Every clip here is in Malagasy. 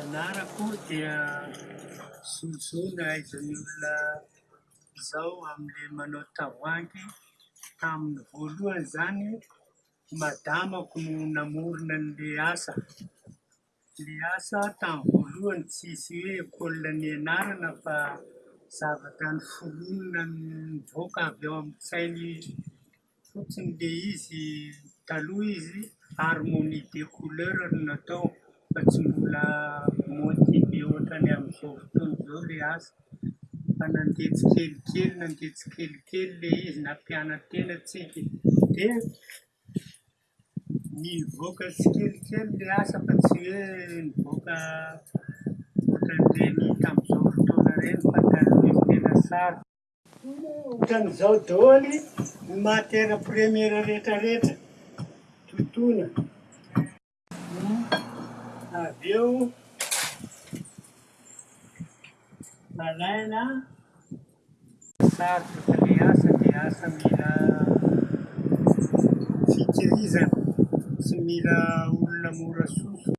Anarako dia zozona aizan'ny olona izao amin'ilay manao tavoahangy, tamin'ny voalohany izany madamako no namorona an'ilay asa, ilay asa tamin'ny voalohany tsisy hoe école nianarana fa zavatra noforonina nivoaka avy ao amin'ny sain'ny Fotsiny le izy taloha izy harmonie de couleur no natao fa tsy mbola mody be ohatran'ny amin'izao fotoana izao le asa fa nandeha tsikelikely nandeha tsikelikely le izy nampiana-tena tsika de nivoaka tsikelikely le asa fa tsy hoe nivoaka ohatran'ireny tamin'izao fotoana ireny fa taloha izy tena sarotra. Ohatran'izao daholo ny matière première rehetra rehetra totoina. Avy eo alaina. Sarotra ny asa dia asa mila fikirizana sy mila olona mora soso.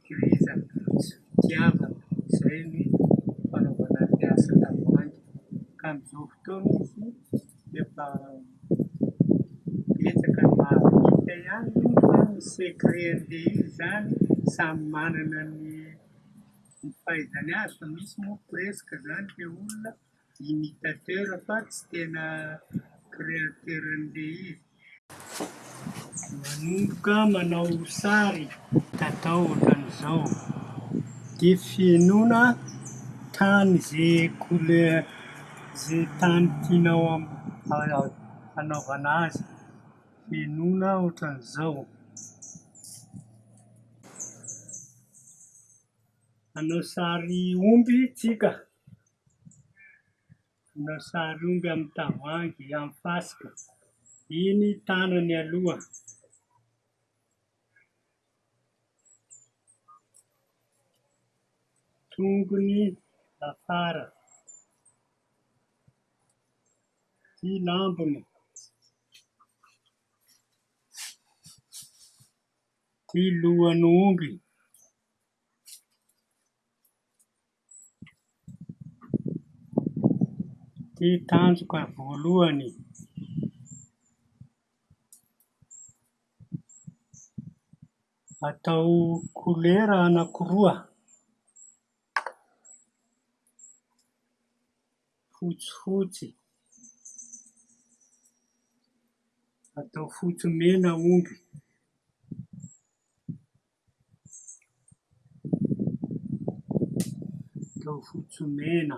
Fifehezana sy fitiavana izay ny fanaovana ny asa tavoahangy ka amin'izao fotoana izy efa betsaka ny mahavita ihany moa fa ny secret-n'ny izany samy manana ny fahaizany azy fa misy moa presque izany ilay olona Imitateur fa tsy tena créateur an'le izy. Manomboka manao sary. Tatao ohatran'izao. Dia fenoina tany ze couleur ze tany tianao hanaovana azy. Fenoina ohatran'izao. Hanao sary omby tsika, hanao sary omby amin'ny tavoahangy, amin'ny fasika. Iny tanany aloha. Tongony afara. Ity lambony. Ity lohan'omby ity tanjoka voalohany. Atao kolera anankiroa. fotsifotsy, atao fotsy mena omby. Atao fotsy mena.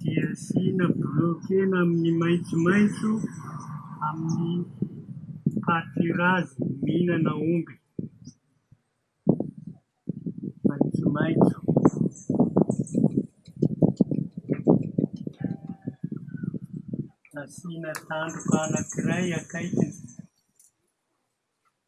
dia asiana bloqué na amin'ny maitsomaitso amin'ny pâturage mihinana omby maitsomaitso asiana tandroka anankiray akaikiny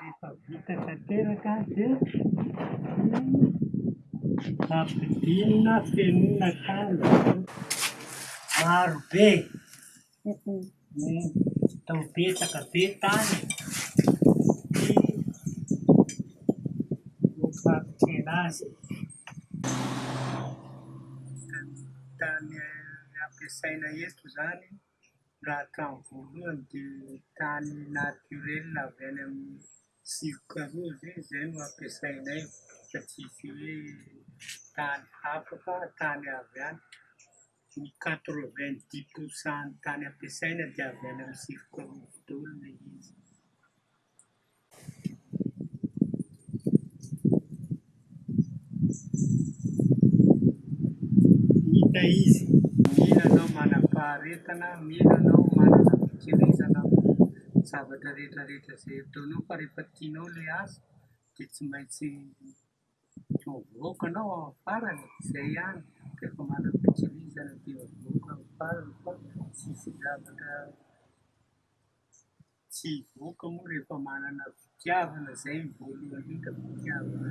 Rehefa vita tanteraka dia ampidirina fenoina hatrany izany. Maro be ny atao betsaka be tany ny fampirina azy. Ny tany ampiasaina eto izany. Raha hatramin'ny voalohany dia ny tany naturel avy any amin'ny sivoka roa ve izay no ampiasainay fa tsisy hoe tany hafa fa tany avy any, ny quatre vingt dix pourcent ny tany ampiasaina dia avy any amin'ny sivoka roa daholo ilay izy. Hita izy, mila anao manam-paharetana, mila anao manana fikirizana amin'ny zavatra rehetra rehetra izay ataonao fa rehefa tianao ilay asa dia tsy maintsy mivoaka anao amin'ny farany e, izay ihany, rehefa manana fikirizana dia mivoaka amin'ny farany fa tsy hisy zavatra Tsy hivoaka moa rehefa manana fitiavana zay ny voalohany hita fitiavana.